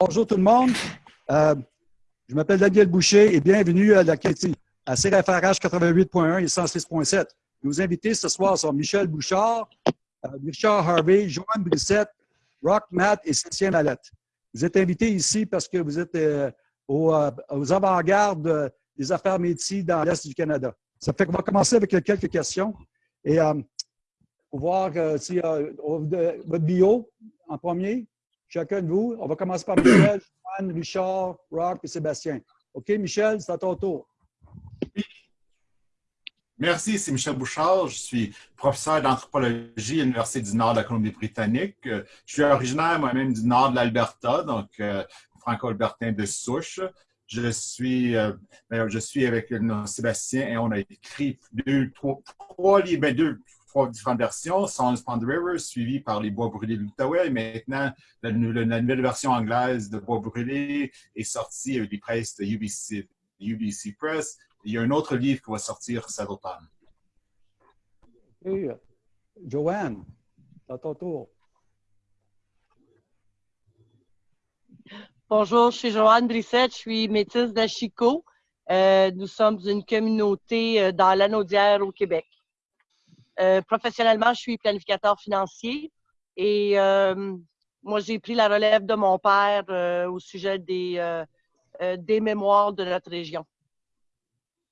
Bonjour tout le monde. Euh, je m'appelle Daniel Boucher et bienvenue à la à CRFRH 88.1 et 106.7. Nos invités ce soir sont Michel Bouchard, euh, Richard Harvey, Joanne Brissette, Rock Matt et Sébastien Mallette. Vous êtes invités ici parce que vous êtes euh, aux, avant-gardes des affaires métiers dans l'Est du Canada. Ça fait qu'on va commencer avec quelques questions. Et pour voir si votre bio en premier, chacun de vous. On va commencer par Michel, Joanne, Richard, Rock et Sébastien. OK, Michel, c'est à ton tour. Merci, c'est Michel Bouchard. Je suis professeur d'anthropologie à l'Université du Nord de la Colombie-Britannique. Je suis originaire moi-même du nord de l'Alberta, donc euh, franco-albertain de souche. Je suis, euh, je suis avec Sébastien et on a écrit deux, trois, trois livres, ben, deux, trois différentes versions, Songs upon the River, suivi par Les Bois brûlés de l'Outaouais. Maintenant, la, nouvelle version anglaise de Bois brûlés est sortie avec les presses de UBC, UBC Press. Il y a un autre livre qui va sortir cet automne. Hey, Joanne, à ton tour. Bonjour, je suis Joanne Brissette, je suis métisse d'Achico. Euh, nous sommes une communauté euh, dans l'Anaudière au Québec. Euh, professionnellement, je suis planificateur financier et euh, moi, j'ai pris la relève de mon père euh, au sujet des, des mémoires de notre région.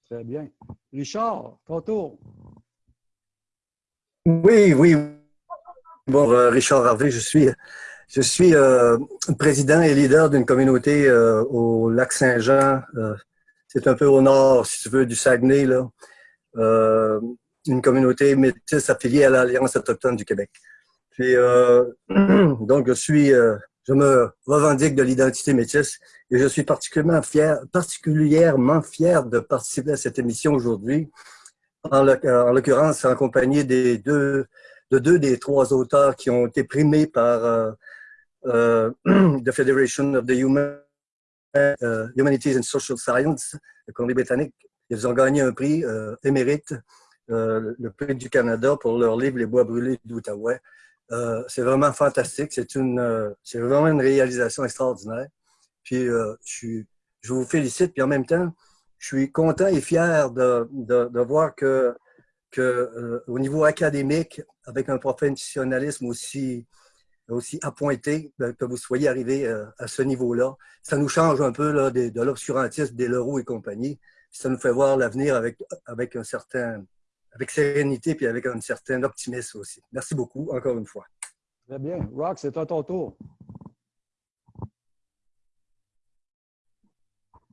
Très bien. Richard, ton tour. Oui, oui. Bon, Richard Harvey, je suis, je suis président et leader d'une communauté au lac Saint-Jean. C'est un peu au nord, si tu veux, du Saguenay. Là une communauté métisse affiliée à l'Alliance autochtone du Québec. Puis, euh, donc, je suis, euh, je me revendique de l'identité métisse et je suis particulièrement fier, particulièrement fier de participer à cette émission aujourd'hui, en l'occurrence en compagnie des deux, de deux des trois auteurs qui ont été primés par euh, euh the Federation of the Human, uh, Humanities and Social Science, la Colombie-Britannique. Ils ont gagné un prix émérite euh, le prix du Canada pour leur livre Les bois brûlés d'Outaouais. Euh, c'est vraiment fantastique. C'est une, euh, vraiment une réalisation extraordinaire. Puis je, je vous félicite. Puis en même temps, je suis content et fier de, de, voir que, que au niveau académique, avec un professionnalisme aussi aussi appointé, que vous soyez arrivé à ce niveau-là. Ça nous change un peu là, de, de l'obscurantisme des Leroux et compagnie. Ça nous fait voir l'avenir avec, avec un certain, avec sérénité puis avec un certain optimisme aussi. Merci beaucoup, encore une fois. Très bien. Rock, c'est à ton tour.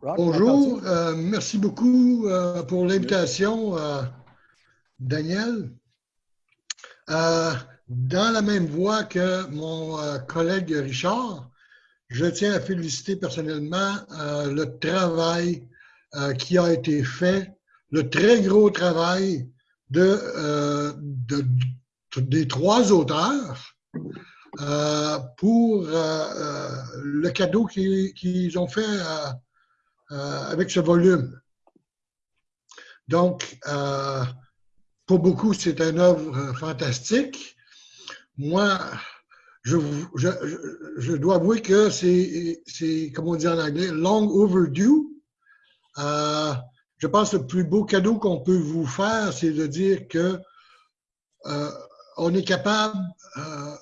Bonjour, euh, merci beaucoup euh, pour l'invitation, euh, Daniel. dans la même voie que mon collègue Richard, je tiens à féliciter personnellement le travail qui a été fait, le très gros travail euh, de, des trois auteurs euh, pour euh, le cadeau qu'ils ont fait avec ce volume. Donc, pour beaucoup, c'est une œuvre fantastique. Moi, je, je, je, dois avouer que c'est, comme on dit en anglais, long overdue. Je pense que le plus beau cadeau qu'on peut vous faire, c'est de dire que euh, on est capable, euh,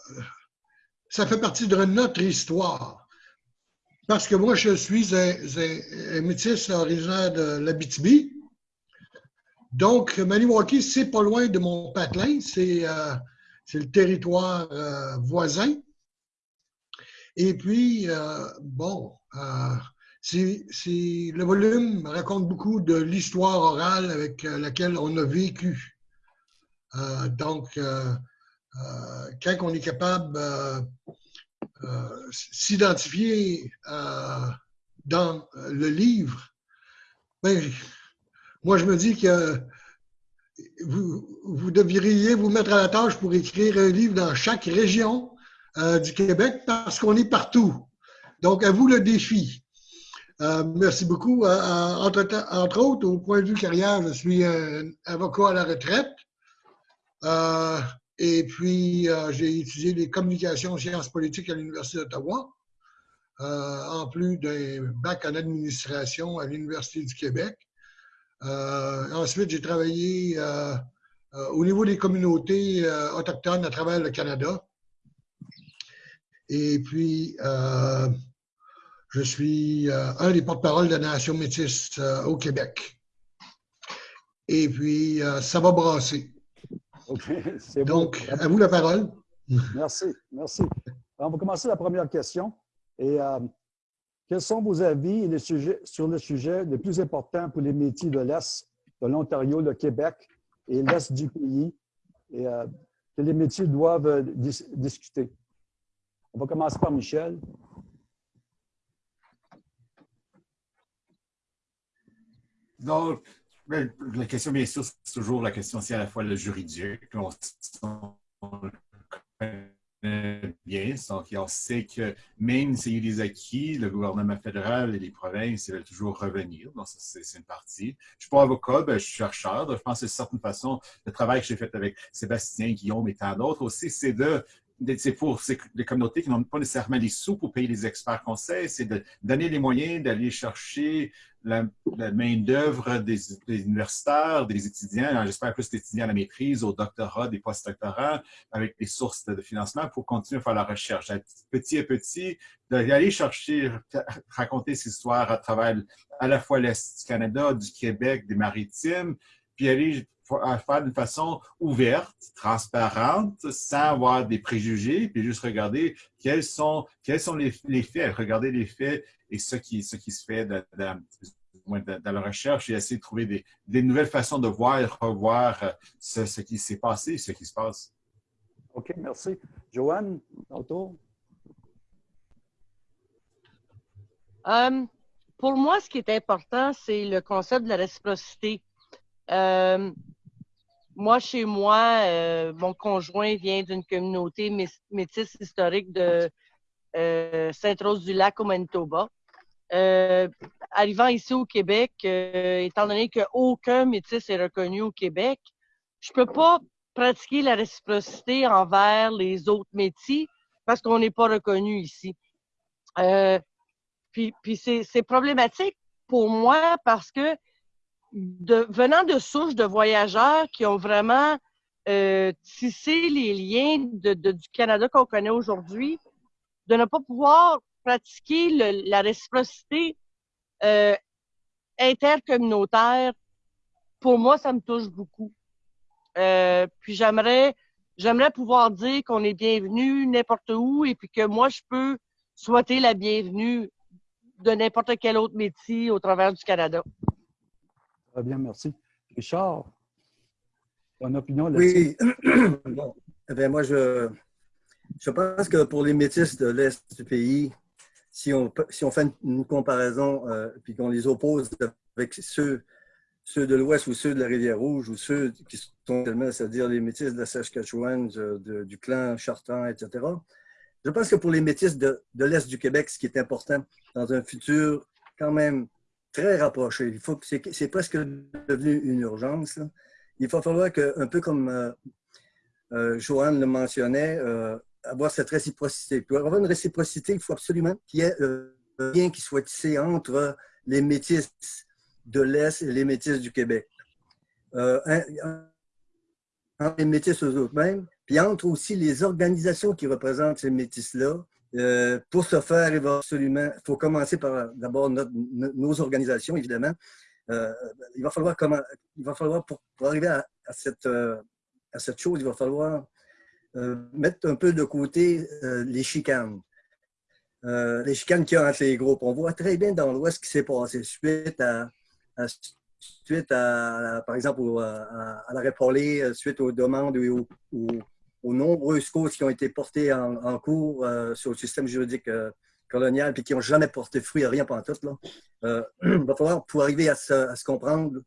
ça fait partie de notre histoire. Parce que moi, je suis un, métis originaire de l'Abitibi. Donc, Maniwaki, c'est pas loin de mon patelin, c'est euh, le territoire voisin. Et puis, bon, le volume raconte beaucoup de l'histoire orale avec euh, laquelle on a vécu. Euh, donc, euh, quand on est capable de s'identifier dans le livre, ben, moi je me dis que vous, vous, devriez vous mettre à la tâche pour écrire un livre dans chaque région du Québec parce qu'on est partout. Donc, à vous le défi. Euh, merci beaucoup. Euh, euh, entre, autres, au point de vue carrière, je suis un avocat à la retraite. et puis, j'ai étudié les communications sciences politiques à l'Université d'Ottawa. en plus d'un bac en administration à l'Université du Québec. ensuite, j'ai travaillé au niveau des communautés autochtones à travers le Canada. Et puis, je suis un des porte-parole de la Nation métisse au Québec. Et puis, ça va brasser. Donc, à vous la parole. Merci, merci. On va commencer la première question. Et euh, quels sont vos avis et les sujets, sur le sujet le plus important pour les métiers de l'Est de l'Ontario, le Québec et l'Est du pays? Et euh, que les métiers doivent euh, discuter? On va commencer par Michel. Donc, la question, bien sûr, c'est toujours la question, c'est à la fois le juridique. On, bien, donc on sait que même s'il y a des acquis, le gouvernement fédéral et les provinces veulent toujours revenir. Donc, c'est une partie. Je ne suis pas avocat, ben, je suis chercheur. je pense que d'une certaine façon, le travail que j'ai fait avec Sébastien, Guillaume et tant d'autres aussi, c'est de c'est pour les communautés qui n'ont pas nécessairement les sous pour payer les experts conseils, c'est de donner les moyens d'aller chercher la, main-d'œuvre des, universitaires, des étudiants, j'espère plus d'étudiants à la maîtrise, au doctorat, des post-doctorats, avec des sources de, financement pour continuer à faire la recherche. Petit à petit, d'aller chercher, raconter ces histoires à travers à la fois l'Est du Canada, du Québec, des maritimes, puis aller faire d'une façon ouverte, transparente, sans avoir des préjugés, puis juste regarder quels sont, quels sont les, faits, regarder les faits et ce qui, ce qui se fait dans, la recherche et essayer de trouver des, des, nouvelles façons de voir et revoir euh, ce, ce qui s'est passé, ce qui se passe. OK, merci. Joanne, autour. Euh, pour moi, ce qui est important, c'est le concept de la réciprocité. Euh, moi, chez moi, euh, mon conjoint vient d'une communauté métisse historique de euh, Sainte-Rose-du-Lac au Manitoba. Euh, arrivant ici au Québec, étant donné qu'aucun métis est reconnu au Québec, je peux pas pratiquer la réciprocité envers les autres métiers parce qu'on n'est pas reconnu ici. puis puis c'est problématique pour moi parce que venant de souches de voyageurs qui ont vraiment euh, tissé les liens du Canada qu'on connaît aujourd'hui, de ne pas pouvoir pratiquer la réciprocité euh, intercommunautaire, pour moi, ça me touche beaucoup. Euh, puis j'aimerais j'aimerais pouvoir dire qu'on est bienvenu n'importe où et puis que moi, je peux souhaiter la bienvenue de n'importe quel autre métier au travers du Canada bien, merci. Richard, ton opinion là-dessus? Oui. eh moi, je, je pense que pour les métis de l'Est du pays, si on, si on fait une, comparaison euh, puis qu'on les oppose avec ceux, ceux de l'Ouest ou ceux de la Rivière-Rouge ou ceux qui sont tellement, c'est-à-dire les métis de la Saskatchewan, du clan Chartan, etc., je pense que pour les métis de, de l'Est du Québec, ce qui est important dans un futur quand même très rapproché. Il faut, c'est, presque devenu une urgence. Il va falloir que, un peu comme euh, euh, Joanne le mentionnait, euh, avoir cette réciprocité. Pour avoir une réciprocité, il faut absolument qu'il y ait un lien qui soit tissé entre les métis de l'Est et les métis du Québec. entre les métis eux-mêmes, puis entre aussi les organisations qui représentent ces métis-là, euh, pour ce faire, il va absolument, faut commencer par d'abord nos organisations, évidemment. Euh, il va falloir il va falloir pour, arriver à, cette, euh, chose, il va falloir mettre un peu de côté les chicanes. les chicanes qu'il y a entre les groupes. On voit très bien dans l'Ouest ce qui s'est passé suite à, suite à, par exemple, à, à, la réparler, suite aux demandes ou aux, aux nombreuses causes qui ont été portées en, cours euh, sur le système juridique euh, colonial et qui n'ont jamais porté fruit à rien pendant tout. Euh, il va falloir, pour arriver à se, comprendre,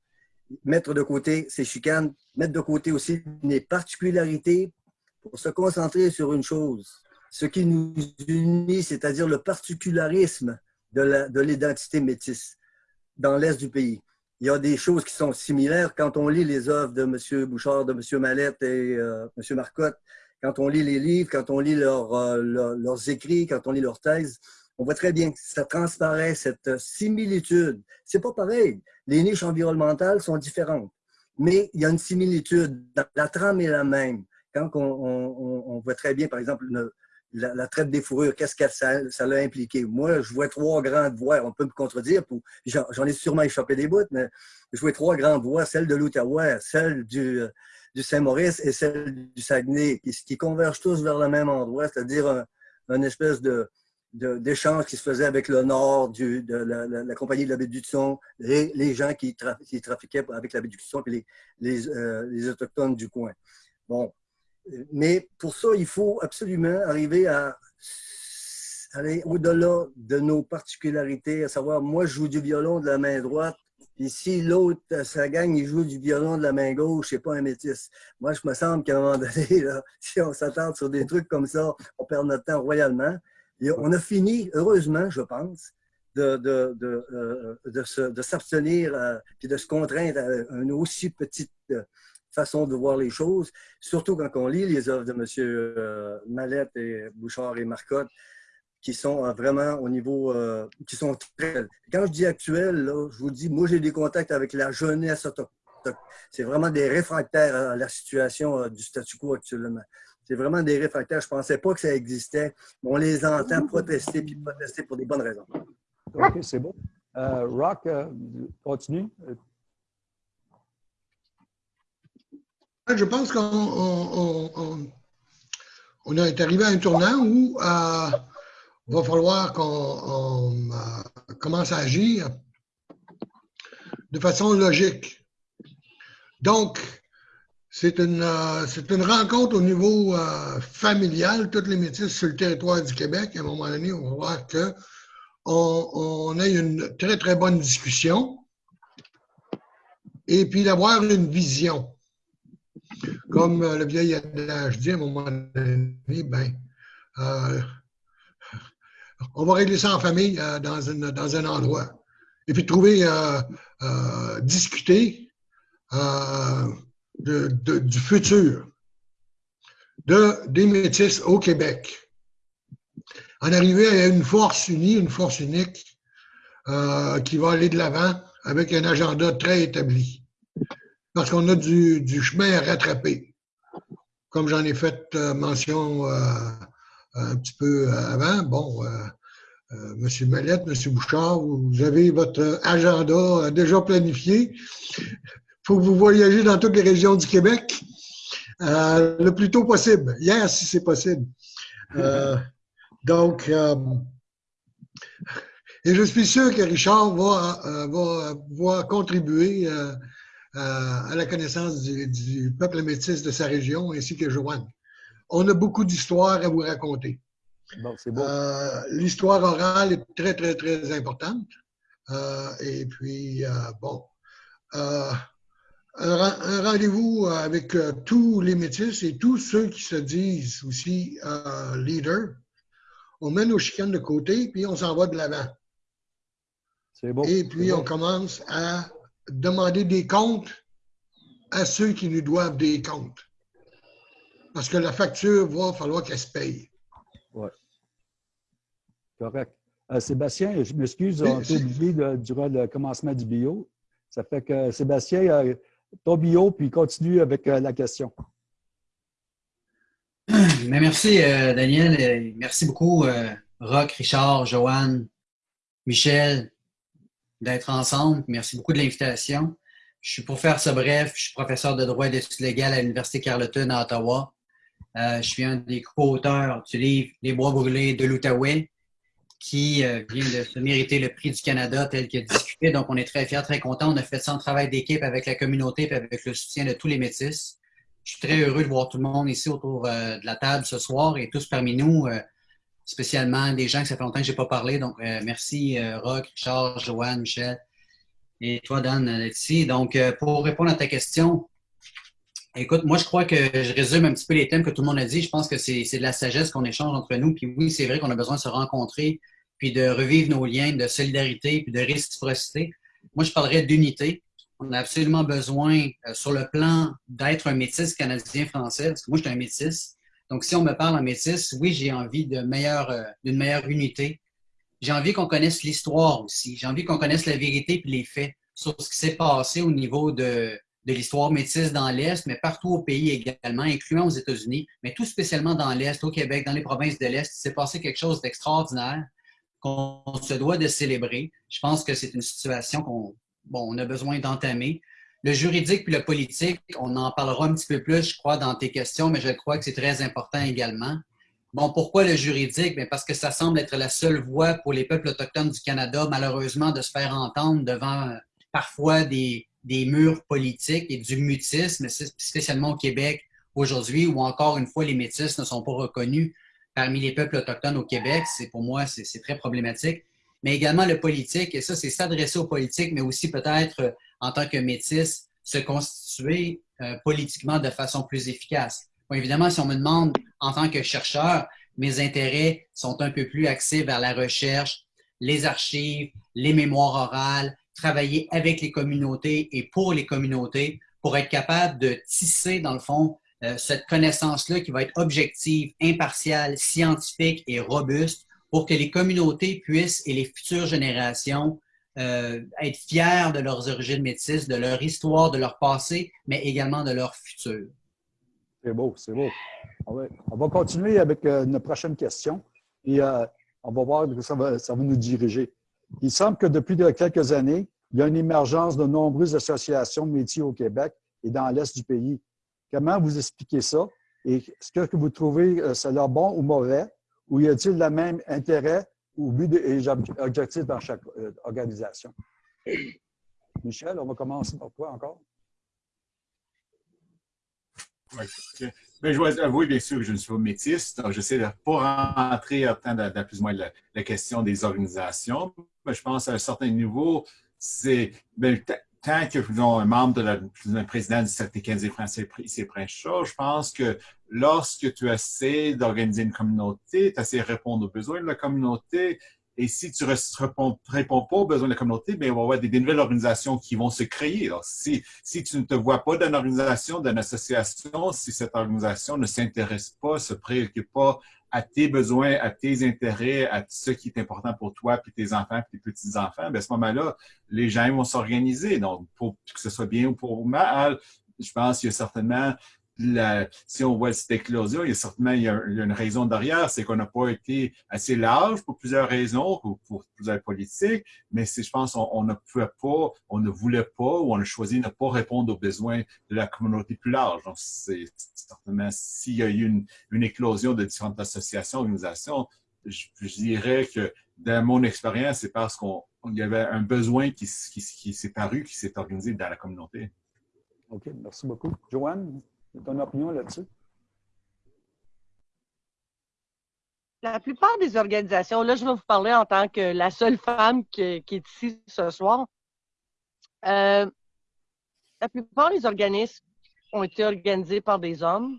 mettre de côté ces chicanes, mettre de côté aussi les particularités pour se concentrer sur une chose. Ce qui nous unit, c'est-à-dire le particularisme de l'identité métisse dans l'Est du pays. Il y a des choses qui sont similaires quand on lit les œuvres de M. Bouchard, de M. Mallette et M. Marcotte quand on lit les livres, quand on lit euh, leurs écrits, quand on lit leurs thèses, on voit très bien que ça transparaît cette similitude. C'est pas pareil. Les niches environnementales sont différentes, mais il y a une similitude. La trame est la même. Quand on, voit très bien, par exemple, la, traite des fourrures, qu'est-ce que ça, ça l'a impliqué? Moi, je vois trois grandes voies. On peut me contredire. J'en ai sûrement échappé des bouts, mais je vois trois grandes voies, celle de l'Outaouais, celle du, du Saint-Maurice et celle du Saguenay, qui, qui, convergent tous vers le même endroit, c'est-à-dire une espèce de, d'échanges qui se faisaient avec le nord du, de la, compagnie de la Son, les, les gens qui, trafiquaient avec la Son et les, les, euh, les, Autochtones du coin. Bon. Mais pour ça, il faut absolument arriver à aller au-delà de nos particularités, à savoir, moi, je joue du violon de la main droite, puis si l'autre, sa gang, il joue du violon de la main gauche, c'est pas un métis. Moi, je me semble qu'à un moment donné, là, si on s'attend sur des trucs comme ça, on perd notre temps royalement on a fini, heureusement, je pense, de, de, de, euh, de s'abstenir euh, et de se contraindre à une aussi petite euh, façon de voir les choses, surtout quand on lit les œuvres de M. Mallette et Bouchard et Marcotte, qui sont vraiment au niveau, qui sont très... Quand je dis actuel, je vous dis, moi j'ai des contacts avec la jeunesse autochtone. C'est vraiment des réfractaires à la situation du statu quo actuellement. C'est vraiment des réfractaires. Je ne pensais pas que ça existait. On les entend protester puis protester pour des bonnes raisons. OK, c'est bon. Euh, Rock, euh, continue. Je pense qu'on on, est arrivé à un tournant où il euh, va falloir qu'on commence à agir de façon logique. Donc, c'est une, euh, rencontre au niveau euh, familial, toutes les métiers sur le territoire du Québec. À un moment donné, on va voir qu'on on a une très, très bonne discussion et puis d'avoir une vision. Comme euh, le vieil adage dit, à un moment donné, ben, on va régler ça en famille dans, une, dans un endroit. Et puis trouver, discuter, du futur de, des métis au Québec. En arriver à une force unie, une force unique euh, qui va aller de l'avant avec un agenda très établi. Parce qu'on a du, chemin à rattraper. Comme j'en ai fait euh, mention euh, un petit peu avant, bon, Monsieur Mallette, Monsieur Bouchard, vous avez votre agenda déjà planifié faut que vous voyagez dans toutes les régions du Québec euh, le plus tôt possible. Hier, si c'est possible. Euh, donc, euh, et je suis sûr que Richard va, va contribuer à la connaissance du, peuple métis de sa région ainsi que Joanne. On a beaucoup d'histoires à vous raconter. Bon, L'histoire orale est très, très, très importante. et puis, bon, un, rendez-vous avec euh, tous les métis et tous ceux qui se disent aussi euh, leaders. On met nos chicanes de côté, puis on s'en va de l'avant. C'est bon. Et puis on commence à demander des comptes à ceux qui nous doivent des comptes. Parce que la facture va falloir qu'elle se paye. Oui. Correct. Euh, Sébastien, je m'excuse, on a oublié durant le commencement du bio. Ça fait que Sébastien, ton bio, puis continue avec euh, la question. Mais merci, euh, Daniel. Merci beaucoup, euh, Rock, Richard, Joanne, Michel, d'être ensemble. Merci beaucoup de l'invitation. Je suis pour faire ça bref, je suis professeur de droit et d'études légales à l'Université Carleton à Ottawa. je suis un des co-auteurs du livre Les bois brûlés de l'Outaouais, qui euh, vient de se mériter le prix du Canada tel a discuté. Donc, on est très fiers, très contents. On a fait ça en travail d'équipe avec la communauté et avec le soutien de tous les métis. Je suis très heureux de voir tout le monde ici autour euh, de la table ce soir et tous parmi nous, euh, spécialement des gens que ça fait longtemps que je n'ai pas parlé. Donc, merci Rock, Richard, Joanne, Michel et toi, Dan, d'être ici. Donc, pour répondre à ta question, Écoute, moi, je crois que je résume un petit peu les thèmes que tout le monde a dit. Je pense que c'est de la sagesse qu'on échange entre nous. Puis oui, c'est vrai qu'on a besoin de se rencontrer, puis de revivre nos liens de solidarité, puis de réciprocité. Moi, je parlerais d'unité. On a absolument besoin, euh, sur le plan d'être un métis canadien-français, parce que moi, je suis un métis. Donc, si on me parle en métis, oui, j'ai envie d'une meilleure, euh, unité j'ai envie qu'on connaisse l'histoire aussi. J'ai envie qu'on connaisse la vérité et les faits sur ce qui s'est passé au niveau de, l'histoire métisse dans l'Est, mais partout au pays également, incluant aux États-Unis, mais tout spécialement dans l'Est, au Québec, dans les provinces de l'Est. Il s'est passé quelque chose d'extraordinaire qu'on se doit de célébrer. Je pense que c'est une situation qu'on a besoin d'entamer. Le juridique puis le politique, on en parlera un petit peu plus, je crois, dans tes questions, mais je crois que c'est très important également. Bon, pourquoi le juridique? Bien, parce que ça semble être la seule voie pour les peuples autochtones du Canada, malheureusement, de se faire entendre devant euh, parfois des, des murs politiques et du mutisme, spécialement au Québec aujourd'hui, où encore une fois les métis ne sont pas reconnus parmi les peuples autochtones au Québec. C'est pour moi, c'est très problématique. Mais également le politique, et ça, c'est s'adresser aux politiques, mais aussi peut-être euh, en tant que métis, se constituer euh, politiquement de façon plus efficace. Bon, évidemment, si on me demande en tant que chercheur, mes intérêts sont un peu plus axés vers la recherche, les archives, les mémoires orales, travailler avec les communautés et pour les communautés pour être capable de tisser, dans le fond, euh, cette connaissance-là qui va être objective, impartiale, scientifique et robuste pour que les communautés puissent et les futures générations euh, être fiers de leurs origines métisses, de leur histoire, de leur passé, mais également de leur futur. C'est beau, c'est beau. On va, continuer avec euh, une prochaine question et on va voir où ça va, nous diriger. Il semble que depuis quelques années, il y a une émergence de nombreuses associations de métiers au Québec et dans l'Est du pays. Comment vous expliquez ça? Et est-ce que vous trouvez euh, cela bon ou mauvais? Ou y a-t-il le même intérêt ou but et objectif dans chaque euh, organisation? Michel, on va commencer par toi encore. Oui. Ben, je dois avouer, bien sûr, que je ne suis pas métisse, donc j'essaie de ne pas rentrer dans, plus ou moins la, question des organisations. Mais je pense à un certain niveau, c'est ben, tant que disons, un membre de la, président du syndicat français ici Prince je pense que lorsque tu essaies d'organiser une communauté, tu essaies de répondre aux besoins de la communauté. Et si tu ne réponds, pas aux besoins de la communauté, bien, on va avoir des, nouvelles organisations qui vont se créer. Alors, si, si tu ne te vois pas d'une organisation, d'une association, si cette organisation ne s'intéresse pas, se préoccupe pas à tes besoins, à tes intérêts, à ce qui est important pour toi, puis tes enfants, puis tes petits-enfants, ben, à ce moment-là, les gens vont s'organiser. Donc, pour que ce soit bien ou pour mal, je pense qu'il y a certainement si on voit cette éclosion, il y a certainement une raison derrière, c'est qu'on n'a pas été assez large pour plusieurs raisons, pour, plusieurs politiques, mais je pense on, ne pouvait pas, on ne voulait pas ou on a choisi de ne pas répondre aux besoins de la communauté plus large. Donc, c'est certainement s'il y a eu une, éclosion de différentes associations, organisations, je, dirais que dans mon expérience, c'est parce qu'on y avait un besoin qui s'est paru, qui s'est organisé dans la communauté. OK, merci beaucoup. Joanne? Ton opinion là-dessus? La plupart des organisations, là, je vais vous parler en tant que la seule femme qui, est ici ce soir. Euh, la plupart des organismes ont été organisés par des hommes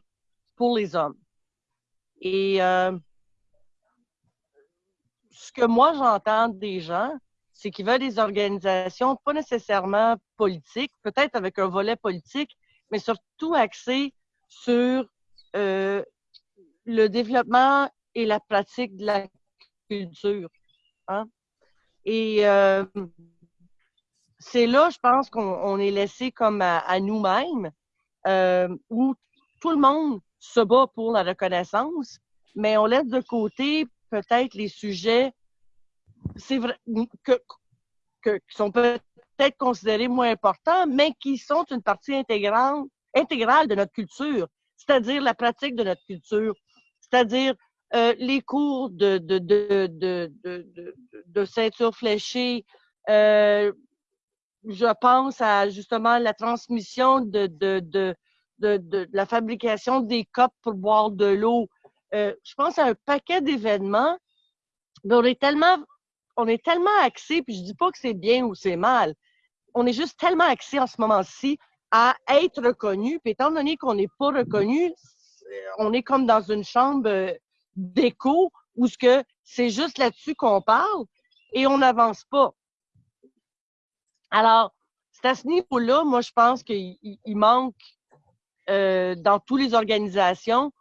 pour les hommes. Et euh, ce que moi j'entends des gens, c'est qu'ils veulent des organisations pas nécessairement politiques, peut-être avec un volet politique, mais surtout axé sur euh, le développement et la pratique de la culture. Hein. Et euh, c'est là, je pense qu'on est laissé comme à, nous-mêmes, euh, où tout le monde se bat pour la reconnaissance, mais on laisse de côté peut-être les sujets c'est vrai, que, que, qui sont peut-être être considérés moins importants, mais qui sont une partie intégrante, intégrale de notre culture, c'est-à-dire la pratique de notre culture, c'est-à-dire euh, les cours de, de, de, de, ceinture fléchée. Euh, je pense à justement la transmission de, la fabrication des copes pour boire de l'eau. Euh, je pense à un paquet d'événements, mais on est tellement tellement axé, puis je dis pas que c'est bien ou c'est mal, on est juste tellement axé en ce moment-ci à être reconnu. Puis étant donné qu'on n'est pas reconnu, on est comme dans une chambre euh, d'écho où ce que c'est juste là-dessus qu'on parle et on n'avance pas. Alors, c'est à ce niveau-là, moi, je pense qu'il manque euh, dans toutes les organisations.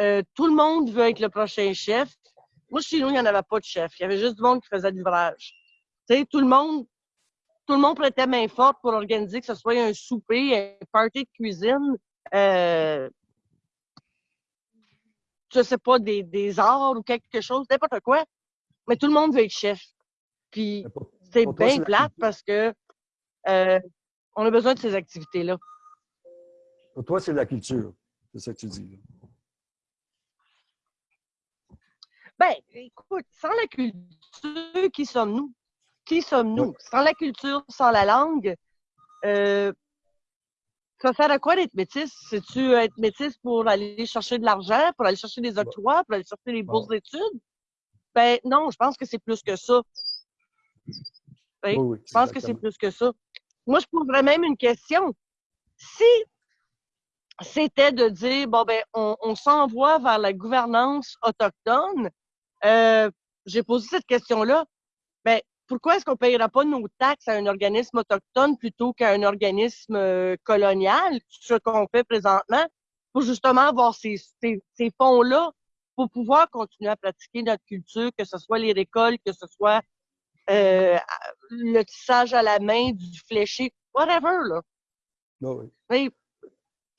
Euh, tout le monde veut être le prochain chef. Moi, chez nous, il n'y en avait pas de chef. Il y avait juste du monde qui faisait de l'ouvrage. Tu sais, tout le monde, tout le monde prêtait main forte pour organiser que ce soit un souper, un party de cuisine, euh, je sais pas, des, des arts ou quelque chose, n'importe quoi. Mais tout le monde veut être chef. Puis c'est bien plate parce que euh, on a besoin de ces activités-là. Pour toi, c'est la culture. C'est ça que tu dis. Ben, écoute, sans la culture, qui sommes-nous? Qui sommes-nous? Sans la culture, sans la langue, euh, ça sert à quoi d'être métis? C'est-tu être métis pour aller chercher de l'argent, pour aller chercher des octrois, pour aller chercher des bourses d'études? Ben non, je pense que c'est plus que ça. Oui, oui, Je pense que c'est plus que ça. Moi, je poserais même une question. Si c'était de dire, bon, ben, on, on s'envoie vers la gouvernance autochtone, euh, j'ai posé cette question-là. Ben, pourquoi est-ce qu'on ne payera pas nos taxes à un organisme autochtone plutôt qu'à un organisme euh, colonial, ce qu'on fait présentement, pour justement avoir ces, ces, ces fonds-là pour pouvoir continuer à pratiquer notre culture, que ce soit les récoltes, que ce soit euh, le tissage à la main, du fléché, whatever, là. Oui, oui. Mais, Je te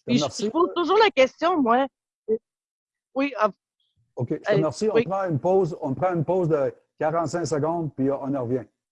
puis je, remercie. je pose toujours la question, moi. Oui, ah, OK, je te remercie. On prend une pause. On prend une pause de 45 secondes, puis on en revient.